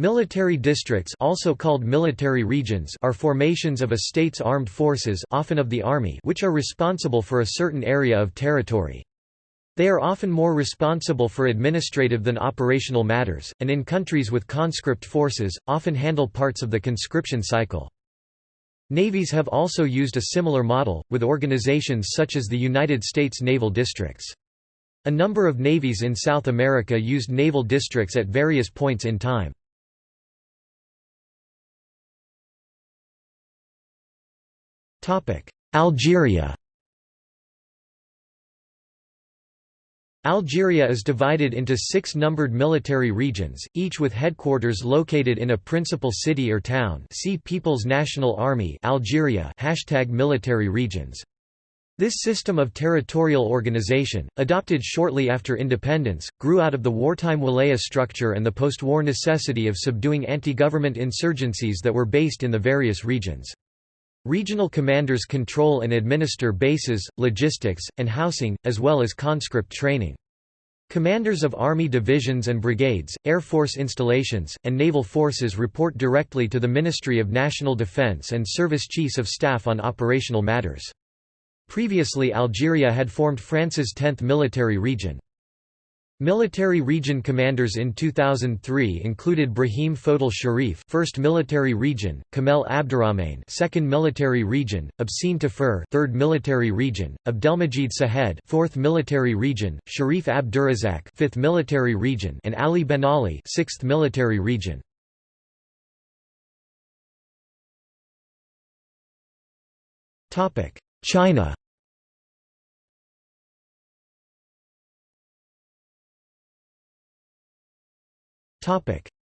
Military districts also called military regions are formations of a state's armed forces often of the army which are responsible for a certain area of territory. They are often more responsible for administrative than operational matters, and in countries with conscript forces, often handle parts of the conscription cycle. Navies have also used a similar model, with organizations such as the United States Naval Districts. A number of navies in South America used naval districts at various points in time. Algeria Algeria is divided into six numbered military regions, each with headquarters located in a principal city or town see People's National Army Algeria hashtag military regions. This system of territorial organization, adopted shortly after independence, grew out of the wartime wilaya structure and the post-war necessity of subduing anti-government insurgencies that were based in the various regions. Regional commanders control and administer bases, logistics, and housing, as well as conscript training. Commanders of army divisions and brigades, air force installations, and naval forces report directly to the Ministry of National Defense and Service Chiefs of Staff on operational matters. Previously Algeria had formed France's 10th military region. Military region commanders in 2003 included Brahim Fodel Sharif, 1st Military Region; Kamel Abderrahmane, 2nd Military Region; Absine Tafur, 3rd Military Region; Abdelmajid Sahed, 4th Military Region; Sharif Abdurazak, 5th Military Region; and Ali Ben Ali, 6th Military Region. Topic: China.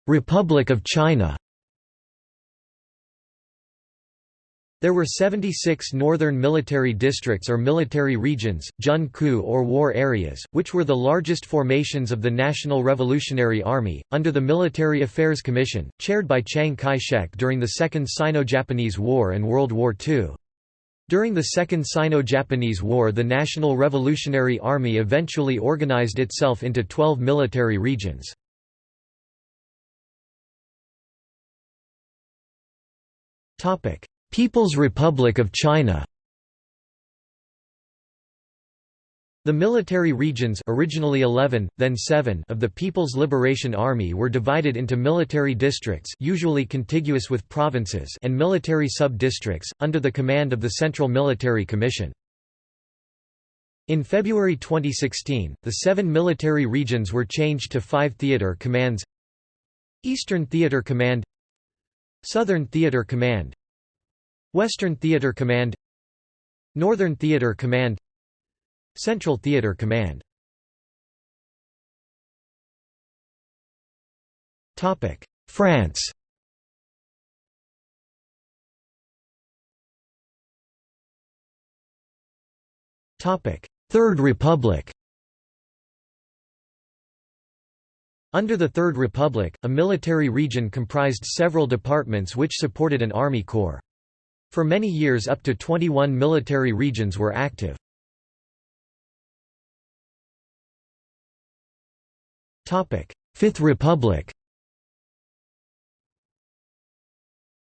Republic of China There were 76 northern military districts or military regions, Jun Ku or war areas, which were the largest formations of the National Revolutionary Army, under the Military Affairs Commission, chaired by Chiang Kai-shek during the Second Sino-Japanese War and World War II. During the Second Sino-Japanese War the National Revolutionary Army eventually organized itself into 12 military regions. People's Republic of China. The military regions originally 11, then 7 of the People's Liberation Army were divided into military districts usually contiguous with provinces and military sub-districts, under the command of the Central Military Commission. In February 2016, the seven military regions were changed to five theater commands. Eastern Theater Command Southern Theater Command Western Theater Command Northern Theater Command Central Theater Command. France. Third Republic Under the Third Republic, a military region comprised several departments which supported an army corps. For many years up to 21 military regions were active. Fifth Republic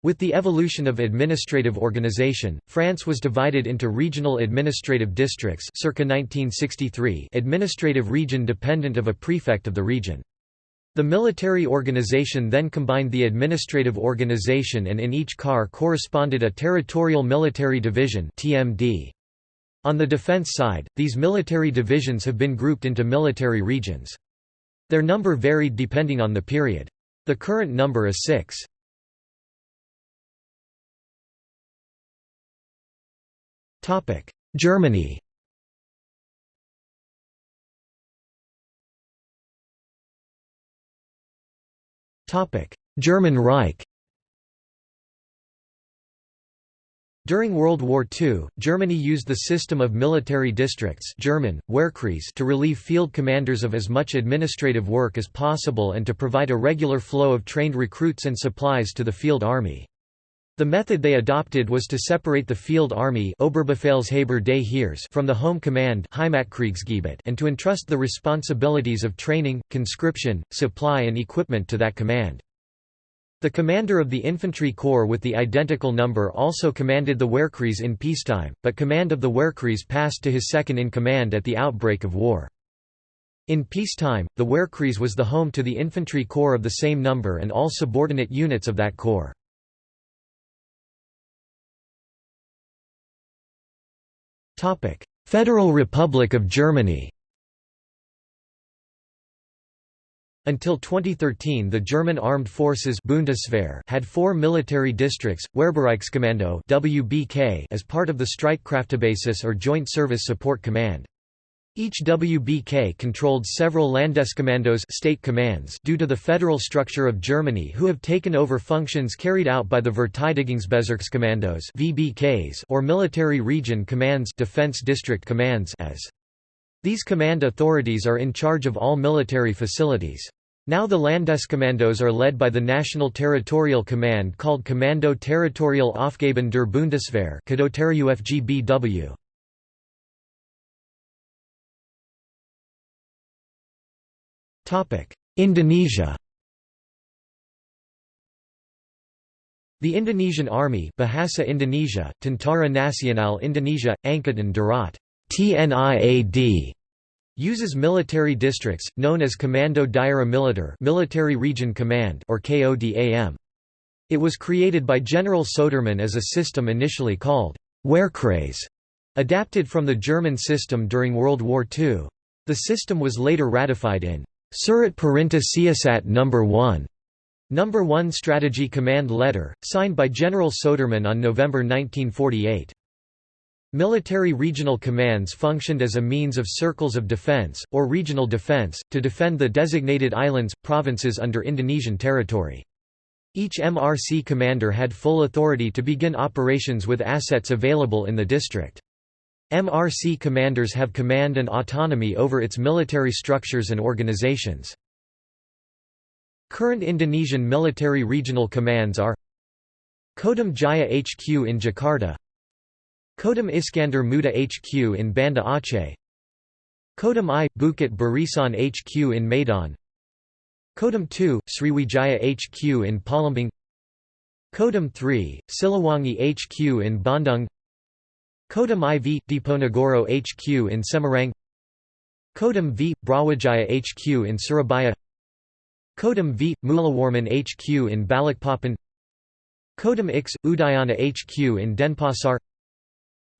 With the evolution of administrative organization, France was divided into regional administrative districts circa 1963 administrative region dependent of a prefect of the region. The military organization then combined the administrative organization and in each car corresponded a Territorial Military Division TMD. On the defense side, these military divisions have been grouped into military regions. Their number varied depending on the period. The current number is six. Germany German Reich During World War II, Germany used the system of military districts German, Wehrkreise to relieve field commanders of as much administrative work as possible and to provide a regular flow of trained recruits and supplies to the field army. The method they adopted was to separate the field army Oberbefehlshaber des Heers from the home command and to entrust the responsibilities of training, conscription, supply and equipment to that command. The commander of the infantry corps with the identical number also commanded the Wehrkreis in peacetime, but command of the Wehrkreis passed to his second-in-command at the outbreak of war. In peacetime, the Wehrkreis was the home to the infantry corps of the same number and all subordinate units of that corps. Federal Republic of Germany Until 2013 the German Armed Forces Bundeswehr had four military districts, Wehrbereichskommando WBK as part of the Streitkräftebasis or Joint Service Support Command. Each WBK controlled several Landeskommandos state commands due to the federal structure of Germany who have taken over functions carried out by the Verteidigungsbezirkskommandos VBKs or military region commands defense district commands as these command authorities are in charge of all military facilities. Now the Landeskommandos are led by the National Territorial Command called Kommando Territorial Aufgaben der Bundeswehr Indonesia The Indonesian Army Bahasa Indonesia, Tentara Nasional Indonesia, Angkatan Darat TNIAD uses military districts, known as Komando Daerah Militer Military Region Command or KODAM. It was created by General Sudirman as a system initially called Wehrkreis, adapted from the German system during World War II. The system was later ratified in Surat Perintah Siasat No. 1 Number 1 Strategy Command Letter, signed by General Sudirman on November 1948. Military regional commands functioned as a means of circles of defense, or regional defense, to defend the designated islands, provinces under Indonesian territory. Each MRC commander had full authority to begin operations with assets available in the district. MRC commanders have command and autonomy over its military structures and organizations. Current Indonesian military regional commands are Kodam Jaya HQ in Jakarta Kodam Iskandar Muda HQ in Banda Aceh Kodam I, Bukit Barisan HQ in Medan Kodam II, Sriwijaya HQ in Palembang Kodam III, Siliwangi HQ in Bandung Kodam IV, Diponegoro HQ in Semarang Kodam V, Brawijaya HQ in Surabaya Kodam V, Mulawarman HQ in Balikpapan Kodam X, Udayana HQ in Denpasar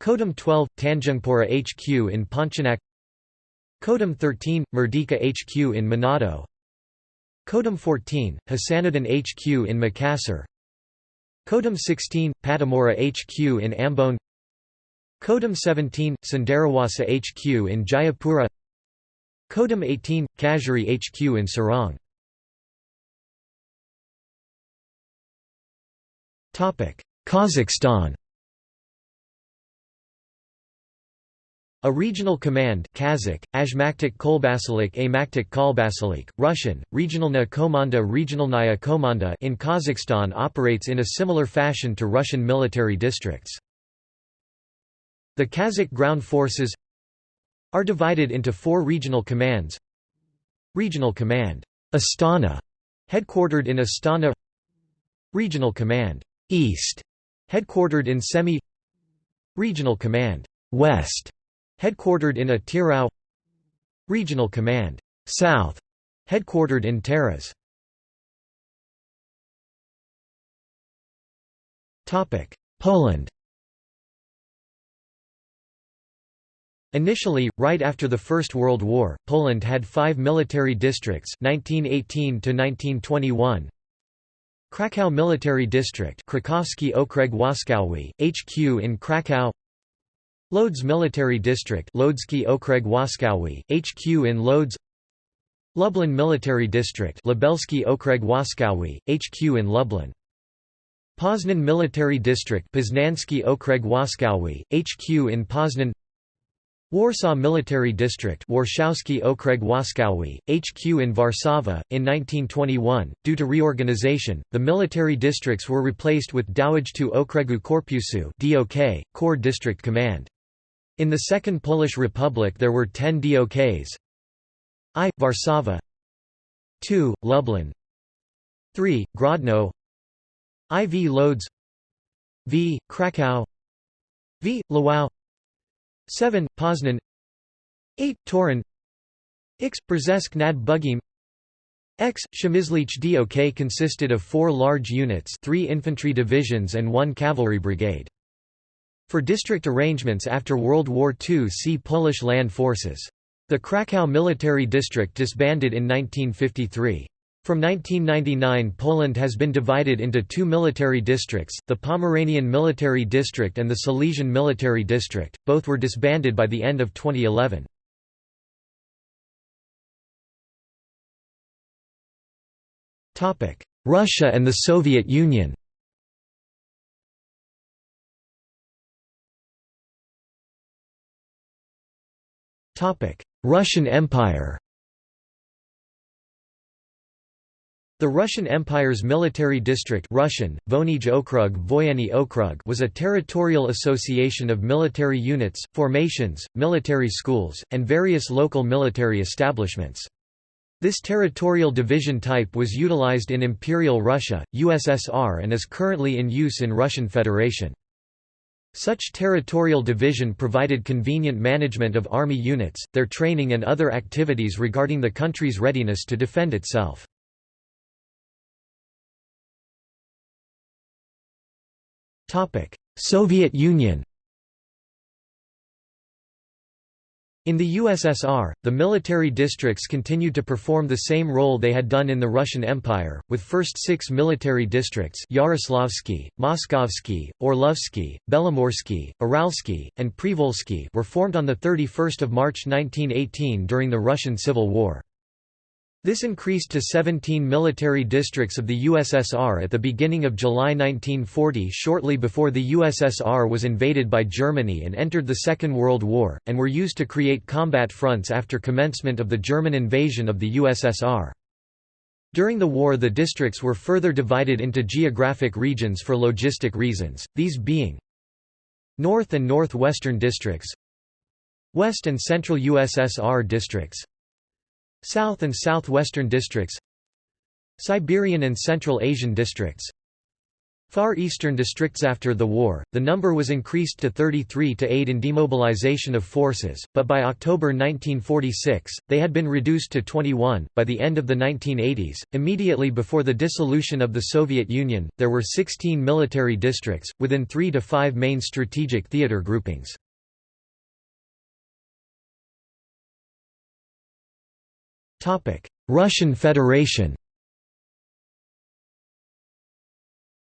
Kodam 12, Tanjungpura HQ in Pontianak Kodam 13, Merdeka HQ in Manado Kodam 14, Hasanuddin HQ in Makassar Kodam 16, Pattimura HQ in Ambon Kodam 17, Cenderawasih HQ in Jayapura. Kodam 18, Kajari HQ in Sorong Kazakhstan. A regional command Kazakh, Azhmaktik Kolbasilik Amaktik Kolbasilik, Russian, Regionalna Komanda Regionalnaya Komanda in Kazakhstan operates in a similar fashion to Russian military districts. The Kazakh ground forces are divided into four regional commands. Regional Command Astana, headquartered in Astana. Regional Command East, headquartered in Semey Regional Command West, Headquartered in Atyrau Regional Command South, headquartered in Taraz. Poland Initially, right after the First World War, Poland had five military districts 1918 -1921. Kraków Military District Krakowski Okręg Wojskowy, HQ in Kraków Lodz Military District Lodzki Okreg Wojskowy, HQ in Lodz Lublin Military District Lubelski Okreg Wojskowy, HQ in Lublin. Poznan Military District Poznański Okreg Wojskowy, HQ in Poznan Warsaw Military District Warszawski Okreg Wojskowy, HQ in Warszawa. In 1921, due to reorganization, the military districts were replaced with Dowództwo Okregu Korpusu DOK, Corps District Command. In the Second Polish Republic there were ten DOKs I. Warszawa 2. Lublin 3. Grodno IV Lodz V. Krakow V. Lwów 7. Poznan 8. Torun X. Brześć nad Bugiem X. Przemyślenie DOK consisted of four large units three infantry divisions and one cavalry brigade. For district arrangements after World War II see Polish Land Forces. The Krakow military district disbanded in 1953. From 1999 Poland has been divided into two military districts, the Pomeranian Military District and the Silesian Military District, both were disbanded by the end of 2011. Russia and the Soviet Union. Russian Empire The Russian Empire's military district Russian, Okrug, Okrug was a territorial association of military units, formations, military schools, and various local military establishments. This territorial division type was utilized in Imperial Russia, USSR and is currently in use in Russian Federation. Such territorial division provided convenient management of army units, their training and other activities regarding the country's readiness to defend itself. Soviet Union In the USSR, the military districts continued to perform the same role they had done in the Russian Empire, with first six military districts Yaroslavsky, Moskovsky, Orlovsky, Belomorsky, Uralsky, and Privolzhsky were formed on 31 March 1918 during the Russian Civil War. This increased to 17 military districts of the USSR at the beginning of July 1940 shortly before the USSR was invaded by Germany and entered the Second World War, and were used to create combat fronts after commencement of the German invasion of the USSR. During the war the districts were further divided into geographic regions for logistic reasons, these being North and Northwestern districts West and Central USSR districts South and Southwestern districts Siberian and Central Asian districts Far Eastern districts After the war, the number was increased to 33 to aid in demobilization of forces, but by October 1946, they had been reduced to 21. By the end of the 1980s, immediately before the dissolution of the Soviet Union, there were 16 military districts, within three to five main strategic theater groupings. Russian Federation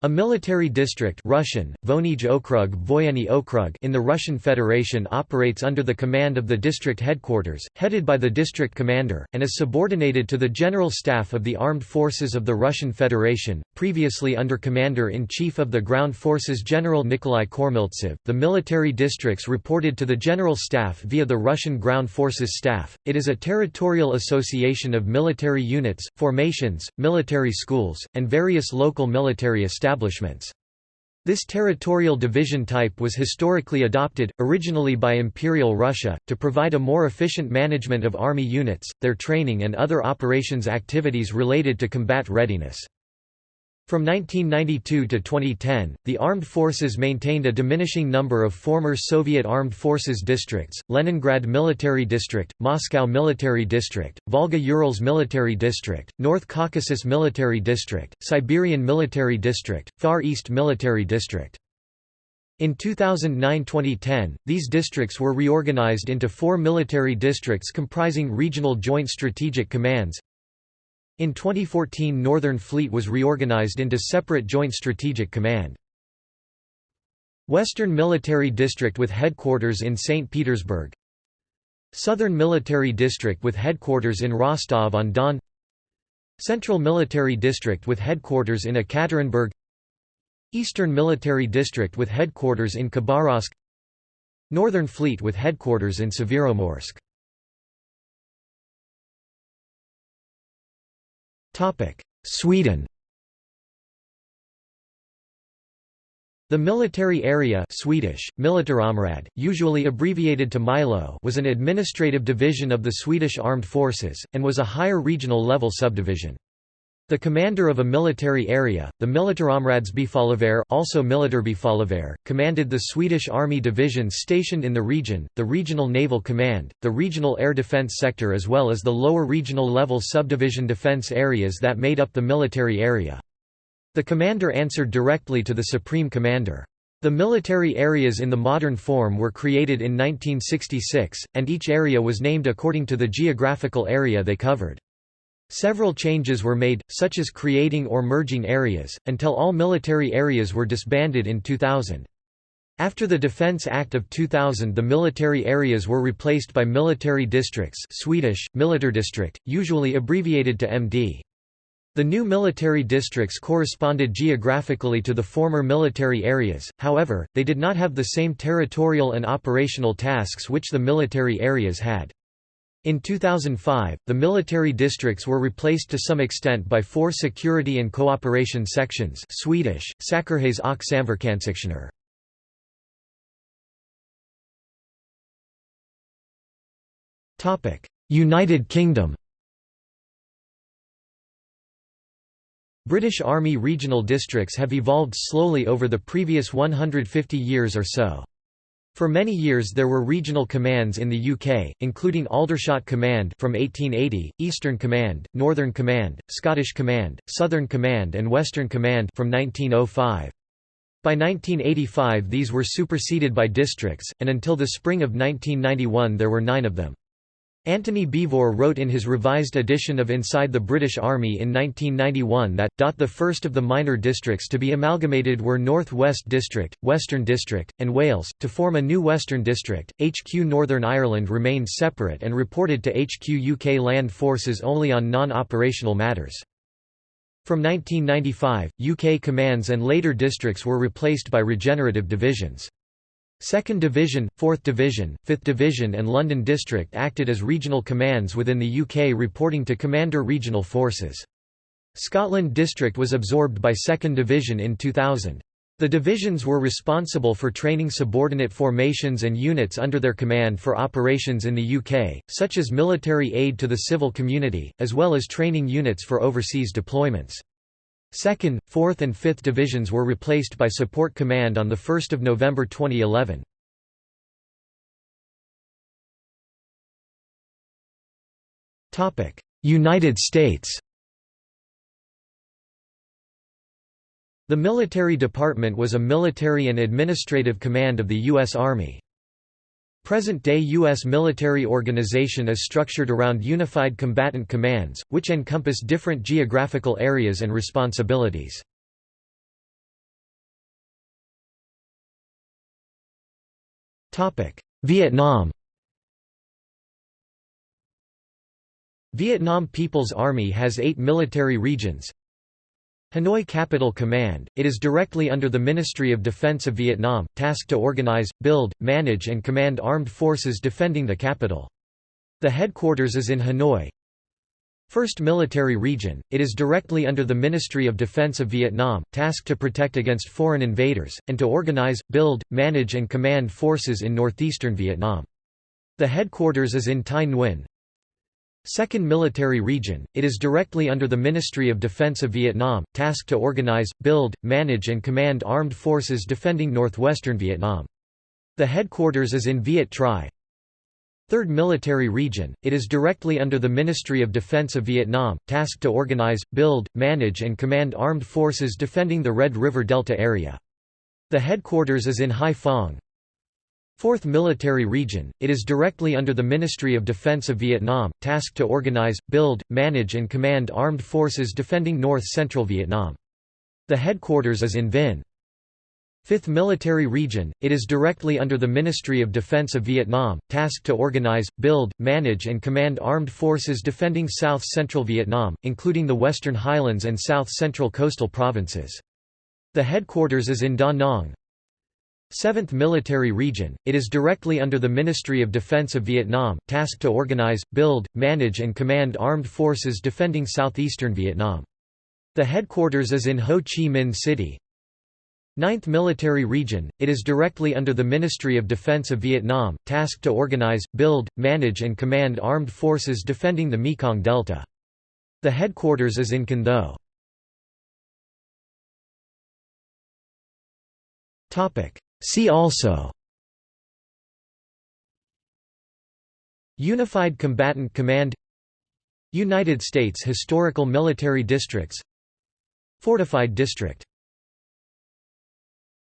A military district Russian, Okrug, Okrug in the Russian Federation operates under the command of the district headquarters, headed by the district commander, and is subordinated to the General Staff of the Armed Forces of the Russian Federation, previously under Commander-in-Chief of the Ground Forces General Nikolai Kormiltsev. The military districts reported to the General Staff via the Russian Ground Forces Staff. It is a territorial association of military units, formations, military schools, and various local military establishments establishments. This territorial division type was historically adopted, originally by Imperial Russia, to provide a more efficient management of army units, their training and other operations activities related to combat readiness. From 1992 to 2010, the armed forces maintained a diminishing number of former Soviet armed forces districts, Leningrad Military District, Moscow Military District, Volga-Urals Military District, North Caucasus Military District, Siberian Military District, Far East Military District. In 2009–2010, these districts were reorganized into four military districts comprising regional joint strategic commands in 2014 Northern Fleet was reorganized into separate Joint Strategic Command. Western Military District with headquarters in St. Petersburg Southern Military District with headquarters in Rostov-on-Don Central Military District with headquarters in Ekaterinburg Eastern Military District with headquarters in Khabarovsk Northern Fleet with headquarters in Severomorsk Sweden The military area Swedish, Militärområde, usually abbreviated to MILO was an administrative division of the Swedish Armed Forces, and was a higher regional level subdivision. The commander of a military area, the Militärområdesbefälhavare also Militärbefälhavare, commanded the Swedish Army divisions stationed in the region, the Regional Naval Command, the Regional Air Defence Sector as well as the lower regional level subdivision defence areas that made up the military area. The commander answered directly to the Supreme Commander. The military areas in the modern form were created in 1966, and each area was named according to the geographical area they covered. Several changes were made, such as creating or merging areas, until all military areas were disbanded in 2000. After the Defence Act of 2000 the military areas were replaced by military districts Swedish, Militärdistrikt, usually abbreviated to MD. The new military districts corresponded geographically to the former military areas, however, they did not have the same territorial and operational tasks which the military areas had. In 2005, the military districts were replaced to some extent by four security and cooperation sections Swedish, Säkerhets och samverkanssektioner. United Kingdom British Army regional districts have evolved slowly over the previous 150 years or so. For many years there were regional commands in the UK, including Aldershot Command from 1880, Eastern Command, Northern Command, Scottish Command, Southern Command and Western Command from 1905. By 1985 these were superseded by districts, and until the spring of 1991 there were nine of them. Antony Beevor wrote in his revised edition of Inside the British Army in 1991 that, the first of the minor districts to be amalgamated were North West District, Western District, and Wales, to form a new Western District. HQ Northern Ireland remained separate and reported to HQ UK Land Forces only on non-operational matters. From 1995, UK commands and later districts were replaced by regenerative divisions. 2nd Division, 4th Division, 5th Division and London District acted as regional commands within the UK reporting to Commander Regional Forces. Scotland District was absorbed by 2nd Division in 2000. The divisions were responsible for training subordinate formations and units under their command for operations in the UK, such as military aid to the civil community, as well as training units for overseas deployments. 2nd, 4th and 5th Divisions were replaced by Support Command on 1 November 2011. United States The Military Department was a military and administrative command of the U.S. Army. Present-day U.S. military organization is structured around Unified Combatant Commands, which encompass different geographical areas and responsibilities. Vietnam Vietnam People's Army has eight military regions, Hanoi Capital Command, it is directly under the Ministry of Defense of Vietnam, tasked to organize, build, manage and command armed forces defending the capital. The headquarters is in Hanoi. First Military Region, it is directly under the Ministry of Defense of Vietnam, tasked to protect against foreign invaders, and to organize, build, manage and command forces in northeastern Vietnam. The headquarters is in Thai Nguyen, Second Military Region, it is directly under the Ministry of Defense of Vietnam, tasked to organize, build, manage and command armed forces defending northwestern Vietnam. The headquarters is in Viet Tri. Third Military Region, it is directly under the Ministry of Defense of Vietnam, tasked to organize, build, manage and command armed forces defending the Red River Delta area. The headquarters is in Hai Phong. Fourth Military Region, it is directly under the Ministry of Defense of Vietnam, tasked to organize, build, manage and command armed forces defending north-central Vietnam. The headquarters is in Vinh. Fifth Military Region, it is directly under the Ministry of Defense of Vietnam, tasked to organize, build, manage and command armed forces defending south-central Vietnam, including the Western Highlands and south-central coastal provinces. The headquarters is in Da Nang. 7th Military Region, it is directly under the Ministry of Defense of Vietnam, tasked to organize, build, manage and command armed forces defending southeastern Vietnam. The headquarters is in Ho Chi Minh City. 9th Military Region, it is directly under the Ministry of Defense of Vietnam, tasked to organize, build, manage and command armed forces defending the Mekong Delta. The headquarters is in Can Tho. See also Unified Combatant Command United States Historical Military Districts Fortified District